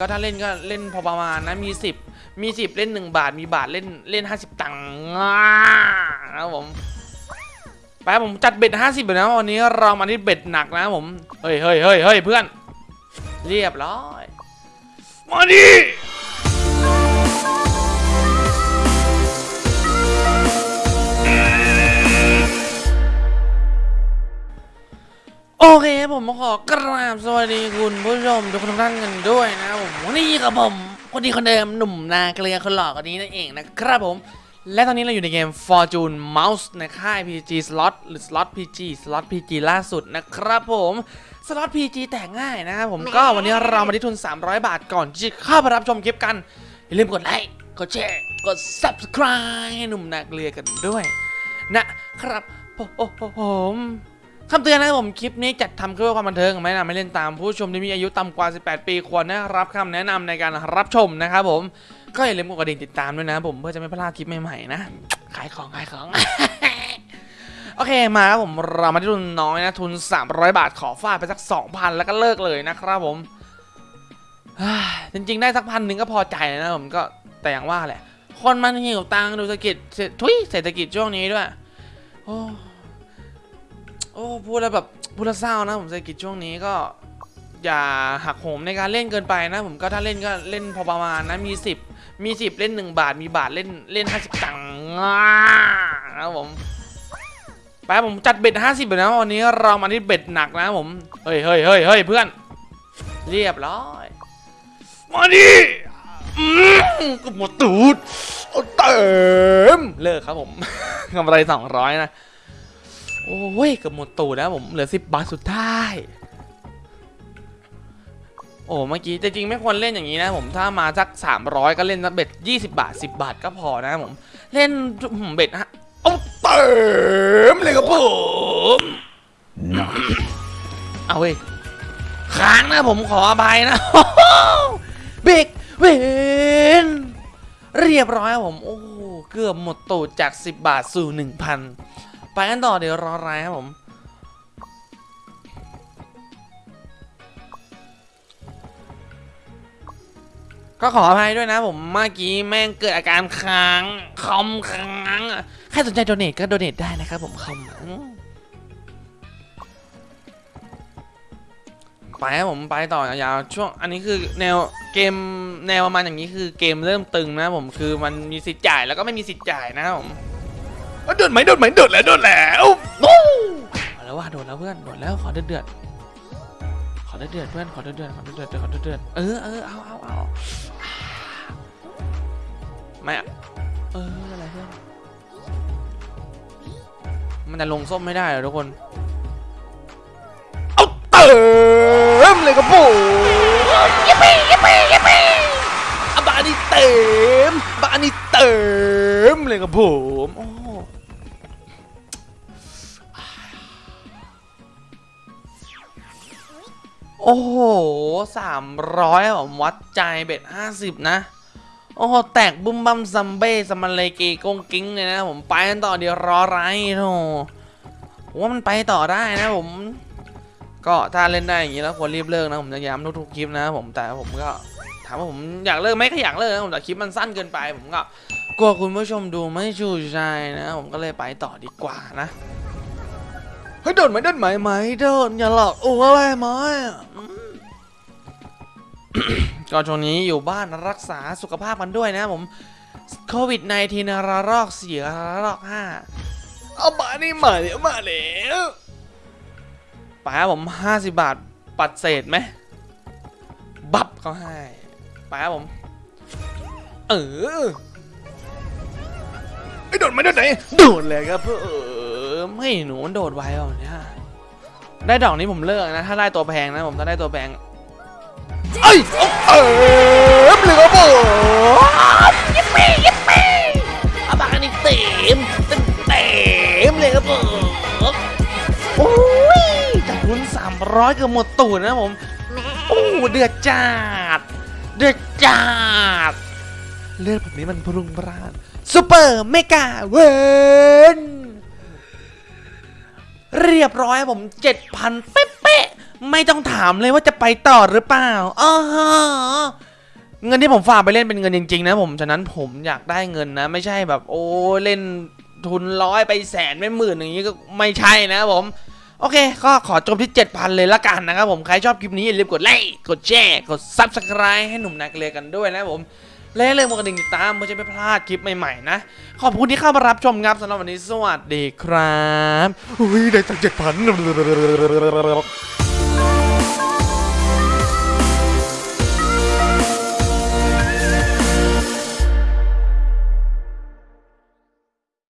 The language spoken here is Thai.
ก็ถ้าเล่นก็เล่นพอประมาณนะมี10มี10เล่น1บาท มีบาทเล่นเล่น50ตังค์นะผมไปผมจัดเบ็ด50เลยนะวันนี้เรามาที่เบ็ดหนักนะผมเฮ้ยเฮ้ยเฮ้ยเฮ้ยเพื่อน เรียบร้อย มาดิ ผมขอกราบสวัสดีคุณผู้ชมทุกท่านกันด้วยนะผมวันนี้กับผม คนดีคนเดิมหนุ่มนาเกลียคนหล่อคนนี้นั่นเองนะครับผม และตอนนี้เราอยู่ในเกม Fortune Mouse ในค่าย PG Slot หรือ Slot PG Slot PG ล่าสุดนะครับผม Slot PG แต่งง่ายนะครับผมก็วันนี้เรามาที่ทุน 300 บาทก่อนที่จะเข้าไปรับชมคลิปกัน อย่าลืมกดไลค์กดแชร์กด Subscribe ให้หนุ่มนาเกลียกันด้วย นะครับผมผม คำเตือนนะครับผมคลิปนี้จัดทำเพื่อความบันเทิงไม่นำไม่เล่นตามผู้ชมที่มีอายุต่ำกว่า 18 ปีควรได้รับคำแนะนำในการรับชมนะครับผมก็อย่าลืมกดกระดิ่งติดตามด้วยนะผมเพื่อจะไม่พลาดคลิปใหม่ๆนะขายของขายของ โอเคมาครับผมเรามาที่ทุนน้อยนะทุน 300 บาทขอฟาดไปสัก 2,000 แล้วก็เลิกเลยนะครับผมจริงๆได้สักพันหนึ่งก็พอใจนะผมก็แต่อย่างว่าแหละ คนมันหิวตังค์ดูเศรษฐกิจทุยเศรษฐกิจช่วงนี้ด้วยโอ้ อ้พูดแล้วแบบพูดแล้วเศร้านะผมเศรษฐกิจช่วงนี้ก็ อย่าหักโหมในการเล่นเกินไปนะ ผมก็ถ้าเล่นก็เล่นพอประมาณนะมี 10 มี 10 เล่น 1 บาทมีบาทเล่นเล่น50ตังค์ง่านะผมไปผมจัดเบ็ด50เลยนะวันนี้เรามาที่เบ็ดหนักนะผมเฮ้ยเฮ้ยเฮ้ยเฮ้ยเพื่อน เรียบร้อยมาดิกูหมดตูดเอาเต็มเลิกครับผมกำไรสองร้อยนะ โอ้ยเกือบหมดตูดแล้วผมเหลือสิบบาทสุดท้าย โอ้เมื่อกี้แต่จริงไม่ควรเล่นอย่างนี้นะผมถ้ามาสัก300ก็เล่นสักเบ็ด20บาท10บาทก็พอนะผมเล่นเบ็ดฮะเอาเต็มเลยครับผมเอาเว้ยค้างนะผมขออภัยนะเบรกเวนเรียบร้อยผมโอ้เกือบหมดตูดจาก 10 บาทสู่ 1,000 ไปกันต่อเดี๋ยวรออะไรครับผม ก็ขออภัยด้วยนะผมเมื่อกี้แม่งเกิดอาการค้างคอมค้างใครสนใจโดเนทก็โดเนทได้นะครับผมคอมไปครับผมไปต่อยาวๆช่วงอันนี้คือแนวเกมแนวประมาณอย่างนี้คือเกมเริ่มตึงนะผมคือมันมีสิทธิ์จ่ายแล้วก็ไม่มีสิทธิ์จ่ายนะครับผม โดดไหมโดดไหมโดดแล้วโดดแล้วโอ้เอาแล้วว่าโดดแล้วเพื่อนโดดแล้วขอเดือดเดือดๆขอเดือดเดือดๆเพื่อนขอเดือดเดือดๆขอเดือดเดือดๆขอเดือดเดือดๆเออเออเอาเอาเอาไม่อะเอออะไรเพื่อนมันจะลงส้มไม่ได้เหรอทุกคนเอาเติมเลยครับผมยิปปี้ยิปปี้ยิปปี้อะบานี่เติมบานี่เติมเลยครับผม โอ้โหสามร้อยผมวัดใจเบ็ดห้าสิบนะ โอ้โห แตกบุ้มบัมซัมเบ้สมันเลยเกกงกิ้งเลยนะผมไปกันต่อเดี๋ยวรอไรโธ่ว่ามันไปต่อได้นะผม ก็ถ้าเล่นได้อย่างนี้แล้วควรรีบเลิกนะผมจะย้ำทุกๆคลิปนะผมแต่ผมก็ถามว่าผมอยากเลิกไหมก็อยากเลิกนะผมแต่คลิปมันสั้นเกินไปผมก็กลัวคุณผู้ชมดูไม่ชูใจนะ ผมก็เลยไปต่อดีกว่านะ ฮ้ยโดนไหมโดนไหมไหมโดนอย่าหลอกอ้วอะไรไหมอืมก็ช่วงนี้อยู่บ้านรักษาสุขภาพกันด้วยนะผมโควิด -19 ระลอกสี่ระลอกห้าเอามานี่มาเดี๋ยวมาแล้วป๋าผมห้าสิบบาทปัดเศษไหมบับเขาให้ป๋าผม เออไอ้โดดไหมโดดไหนโดดเลยครับเพื่อ ไม่หนูมันโดดไวอะเนี่ยได้ดอกนี้ผมเลิกนะ ถ้าได้ตัวแพงนะผมถ้าได้ตัวแพงเอ้ยเติมเลยครับผมยิปปี้ยิปปี้อาบานนี่เต็มเต็มเต็มเลยครับผมโอ้ยจากทุนสามร้อยเกือบหมดตูดนะผมโอ้เดือดจัดเดือดจัดเลือดแบบนี้มันพรุงพรานซูเปอร์เมกาเวน เรียบร้อยผมเจ็ดพันเป๊ะๆไม่ต้องถามเลยว่าจะไปต่อหรือเปล่าอ๋อเงินที่ผมฝากไปเล่นเป็นเงินจริง ๆ นะผมฉะนั้นผมอยากได้เงินนะ ไม่ใช่แบบโอ้เล่นทุนร้อยไปแสนไม่หมื่นอย่างนี้ก็ไม่ใช่นะผม โอเค ก็ขอจบที่ 7,000 เลยละกันนะครับผม ใครชอบคลิปนี้อย่าลืมกดไลค์กดแชร์กด Subscribe ให้หนุ่มนักเรียนกันด้วยนะผม และอย่าลืมกดกระดิ่งติดตามเพื่อจะไม่พลาดคลิปใหม่ๆนะ ขอบคุณที่เข้ามารับชมครับสำหรับวันนี้สวัสดีครับอุ้ยได้ตั้งเจ็ดพัน